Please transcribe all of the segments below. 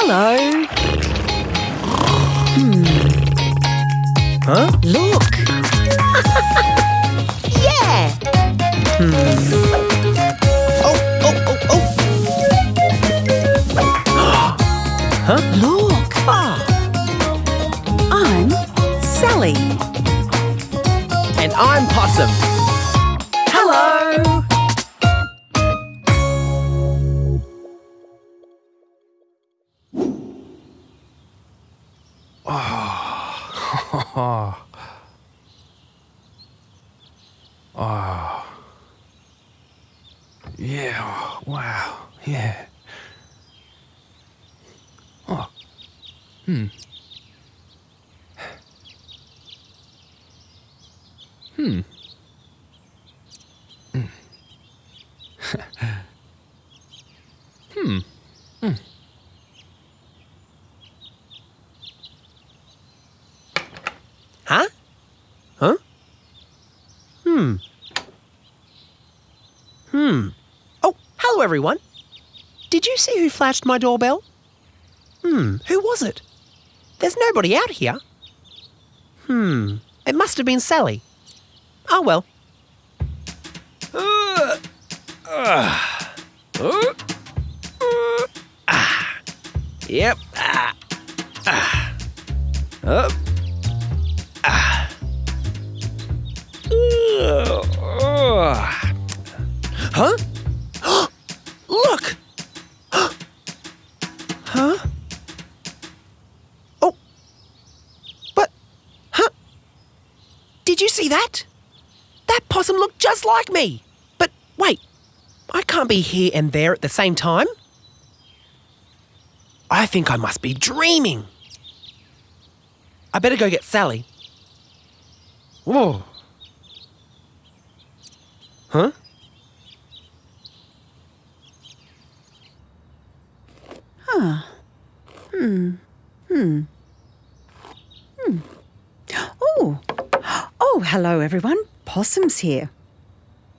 Hello. Hmm. Huh? Look. yeah. Hmm. Oh, oh, oh, oh. huh? Look. Ah, I'm Sally. and I'm Possum. Oh. Oh. Yeah. Wow. Yeah. Oh. Hmm. Hmm. Hmm. hmm. Hmm. Huh? Huh? Hmm. Hmm. Oh, hello everyone. Did you see who flashed my doorbell? Hmm, who was it? There's nobody out here. Hmm, it must have been Sally. Oh well. Uh, uh, uh, ah. Yep. Ah. Ah. Up. Ah. Ugh. Huh? Looked just like me. But wait, I can't be here and there at the same time. I think I must be dreaming. I better go get Sally. Whoa. Huh? Huh. Hmm. Hmm. Hmm. Oh, oh, hello everyone. Possum's here.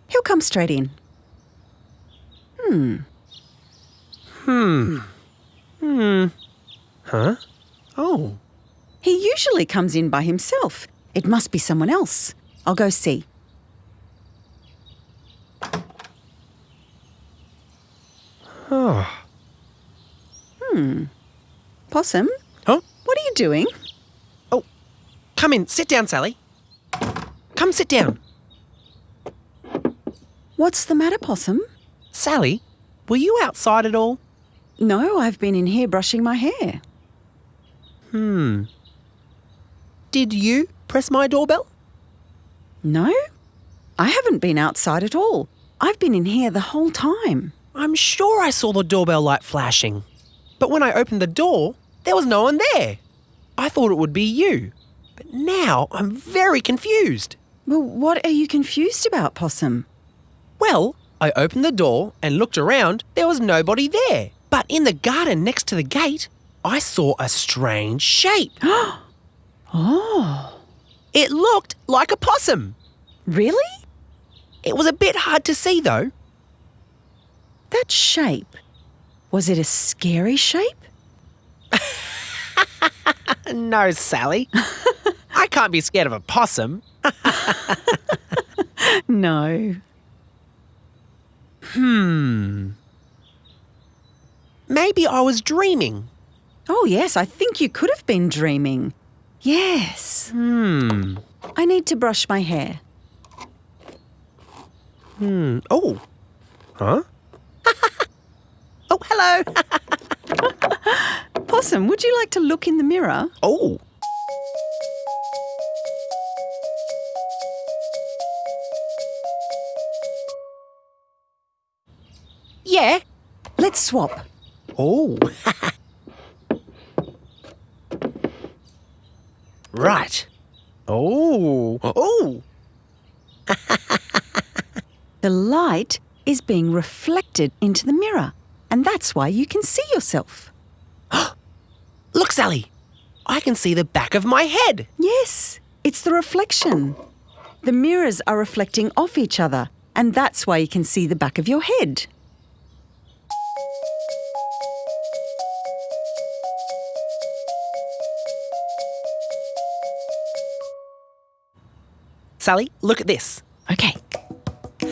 He'll come straight in. Hmm. Hmm. Hmm. Huh? Oh. He usually comes in by himself. It must be someone else. I'll go see. Oh. Hmm. Possum, Huh? what are you doing? Oh. Come in. Sit down, Sally. Come sit down. What's the matter, Possum? Sally, were you outside at all? No, I've been in here brushing my hair. Hmm. Did you press my doorbell? No, I haven't been outside at all. I've been in here the whole time. I'm sure I saw the doorbell light flashing. But when I opened the door, there was no one there. I thought it would be you. But now I'm very confused. Well, what are you confused about, Possum? Well, I opened the door and looked around. There was nobody there. But in the garden next to the gate, I saw a strange shape. Oh, It looked like a possum. really? It was a bit hard to see though. That shape. Was it a scary shape? No, Sally. I can't be scared of a possum. No. Hmm. Maybe I was dreaming. Oh, yes, I think you could have been dreaming. Yes. Hmm. I need to brush my hair. Hmm. Oh. Huh? oh, hello. Possum, would you like to look in the mirror? oh. Swap. Oh. right. Oh. Oh. The light is being reflected into the mirror, and that's why you can see yourself. Look, Sally. I can see the back of my head. Yes, it's the reflection. The mirrors are reflecting off each other, and that's why you can see the back of your head. Sally, look at this. Okay.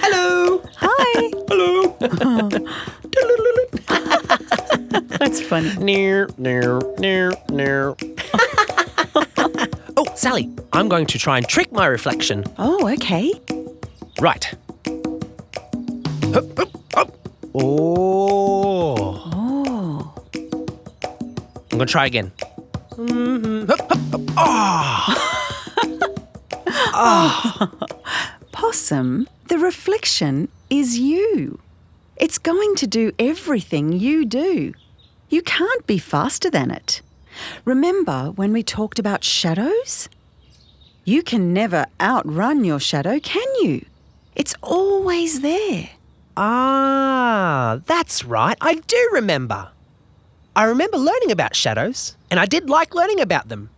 Hello. Hi. Hello. That's funny. near, near, near, near. oh, Sally, I'm going to try and trick my reflection. Oh, okay. Right. Hup, hup, hup. Oh. Oh. I'm going to try again. Mhm. Hup, hup, hup. Ah. Possum, the reflection is you. It's going to do everything you do. You can't be faster than it. Remember when we talked about shadows? You can never outrun your shadow, can you? It's always there. Ah, that's right. I do remember. I remember learning about shadows, and I did like learning about them.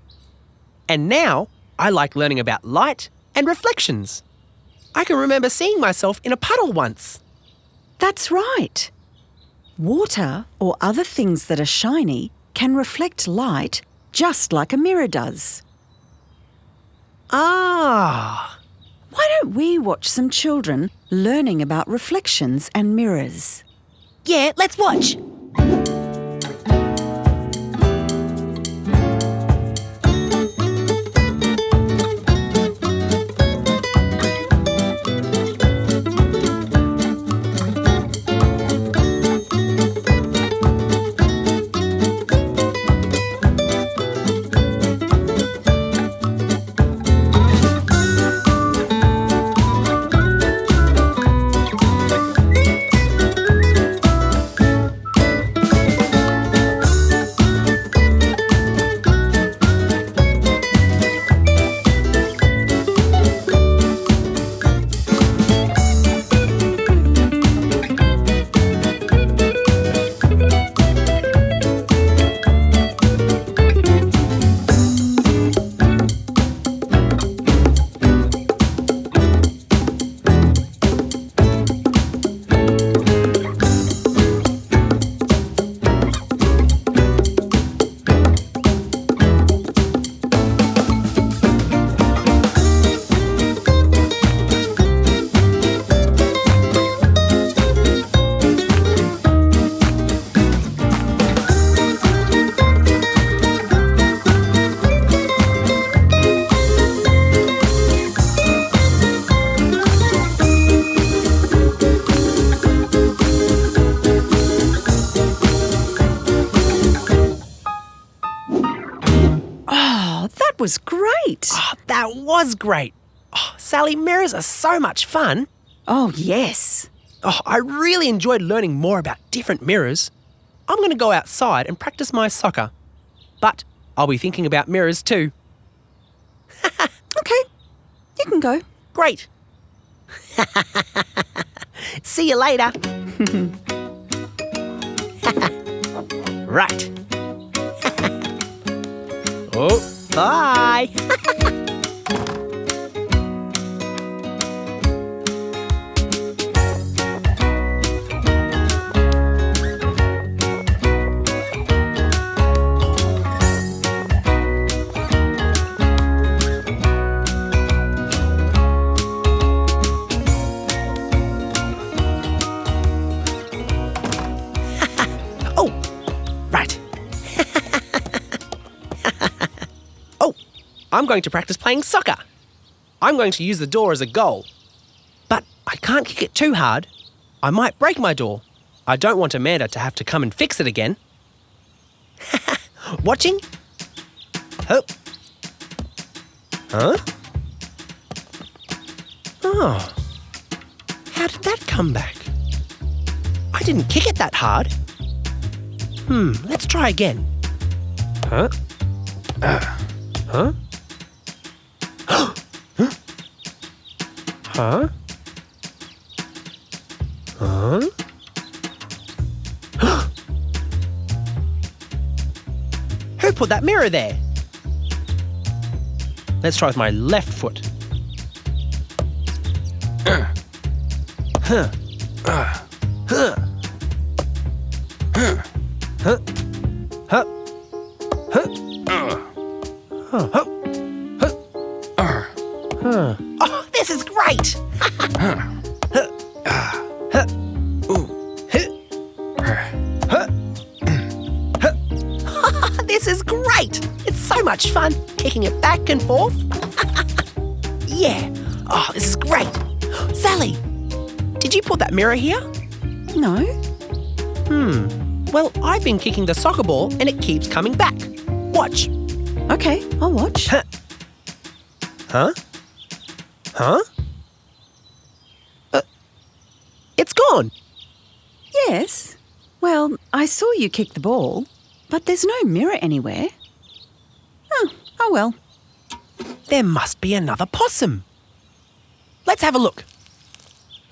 And now I like learning about light and reflections. I can remember seeing myself in a puddle once. That's right. Water or other things that are shiny can reflect light just like a mirror does. Ah, Why don't we watch some children learning about reflections and mirrors? yeah, let's watch. Oh, that was great. Oh, that was great. Oh, Sally, mirrors are so much fun. Oh, yes. Oh, I really enjoyed learning more about different mirrors. I'm going to go outside and practice my soccer. But I'll be thinking about mirrors too. Okay, you can go. Great. See you later. right. oh, bye. I'm going to practice playing soccer. I'm going to use the door as a goal. But I can't kick it too hard. I might break my door. I don't want Amanda to have to come and fix it again. Watching? Huh? Huh? Oh. How did that come back? I didn't kick it that hard. Hmm, let's try again. Huh? Uh, huh? Huh? Huh? Who put that mirror there? Let's try with my left foot. Uh. Huh. Uh. Huh. Huh. Huh. Huh. Huh. Uh. Huh. Huh. Huh. Huh. This is great! this is great! It's so much fun, kicking it back and forth. yeah, oh, this is great. Sally, did you put that mirror here? No. Hmm, well, I've been kicking the soccer ball and it keeps coming back. Watch. Okay, I'll watch. Huh? huh? Uh, it's gone. Yes. Well, I saw you kick the ball, but there's no mirror anywhere. Oh, oh well. There must be another possum. Let's have a look.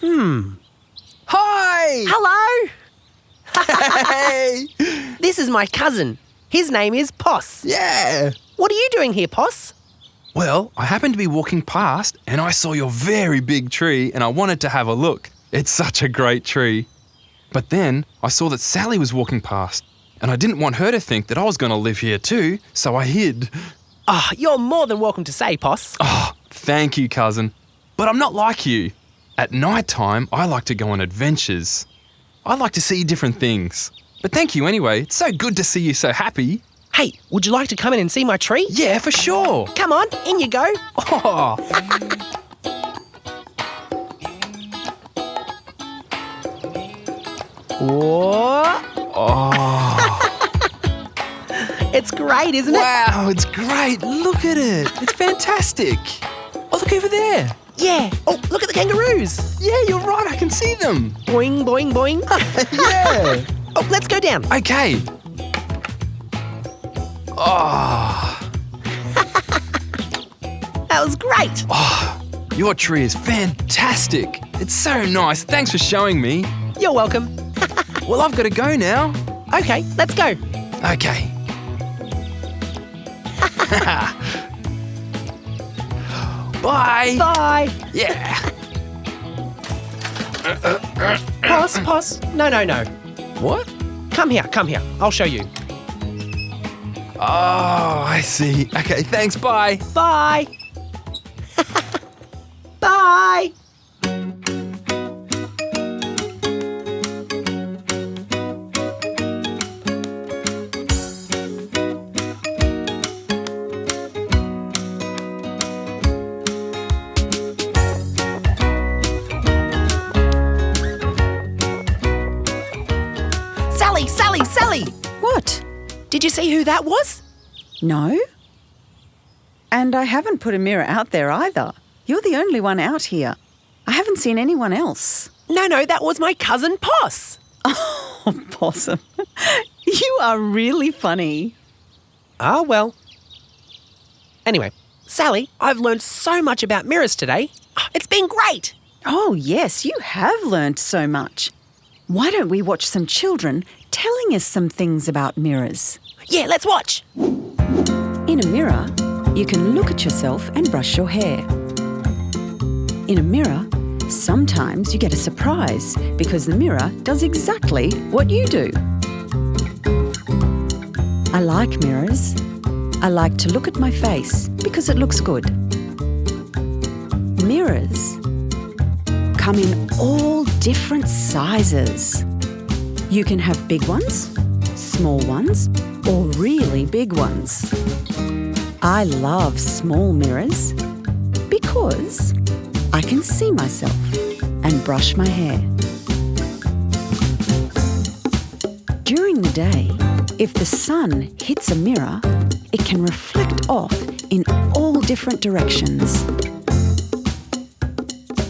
Hmm. Hi! Hello! Hey! This is my cousin. His name is Poss. Yeah! What are you doing here, Poss? Well, I happened to be walking past and I saw your very big tree and I wanted to have a look. It's such a great tree. But then I saw that Sally was walking past and I didn't want her to think that I was going to live here too, so I hid. Ah, you're more than welcome to say, Poss. Oh, thank you, cousin. But I'm not like you. At night time, I like to go on adventures. I like to see different things. But thank you anyway. It's so good to see you so happy. Hey, would you like to come in and see my tree? Yeah, for sure. Come on, in you go. Oh, Whoa. oh. It's great, isn't it? Wow, it's great. Look at it. It's fantastic. Oh, look over there. Yeah. Oh, look at the kangaroos. Yeah, you're right. I can see them. Boing, boing, boing. Yeah. oh, let's go down. okay. Oh, That was great. Ah, your tree is fantastic. It's so nice. Thanks for showing me. You're welcome. Well, I've got to go now. Okay, let's go. Okay. Bye. Bye. Yeah. Poss, Poss. No, no, no. What? Come here, come here. I'll show you. Oh, I see. Okay, thanks. Bye. Bye. That was? No? And I haven't put a mirror out there either. You're the only one out here. I haven't seen anyone else. No, no, that was my cousin Poss. Oh, Possum. you are really funny. Ah, well. Anyway, Sally, I've learned so much about mirrors today. It's been great. Oh, yes, you have learned so much. Why don't we watch some children telling us some things about mirrors? Yeah, let's watch. In a mirror, you can look at yourself and brush your hair. In a mirror, sometimes you get a surprise because the mirror does exactly what you do. I like mirrors. I like to look at my face because it looks good. Mirrors come in all different sizes. You can have big ones, small ones, or really big ones. I love small mirrors because I can see myself and brush my hair. During the day, if the sun hits a mirror, it can reflect off in all different directions.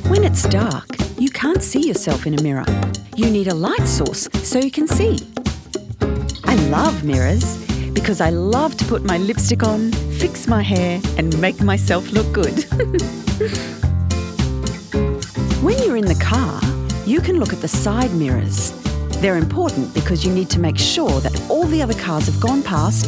When it's dark, you can't see yourself in a mirror. You need a light source so you can see. Love mirrors because I love to put my lipstick on, fix my hair, and make myself look good. when you're in the car, you can look at the side mirrors. They're important because you need to make sure that all the other cars have gone past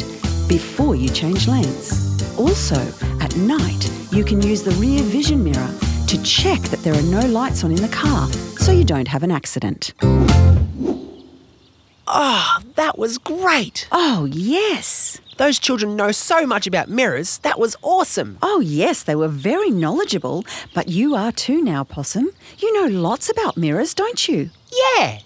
before you change lanes. Also, at night, you can use the rear vision mirror to check that there are no lights on in the car so you don't have an accident. Ah, that was great. Oh, yes. Those children know so much about mirrors. That was awesome. Oh, yes, they were very knowledgeable, but you are too now, Possum. You know lots about mirrors, don't you? Yeah.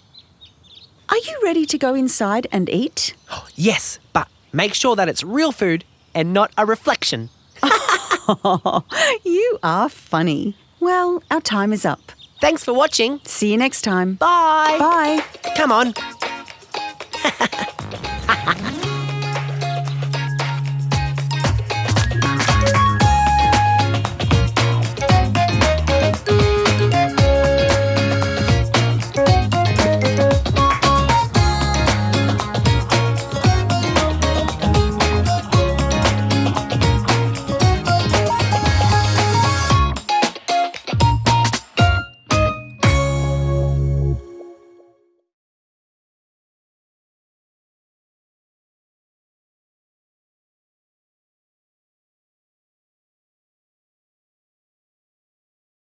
Are you ready to go inside and eat? Yes, but make sure that it's real food and not a reflection. You are funny. Well, our time is up. Thanks for watching. See you next time. Bye. Bye. Come on.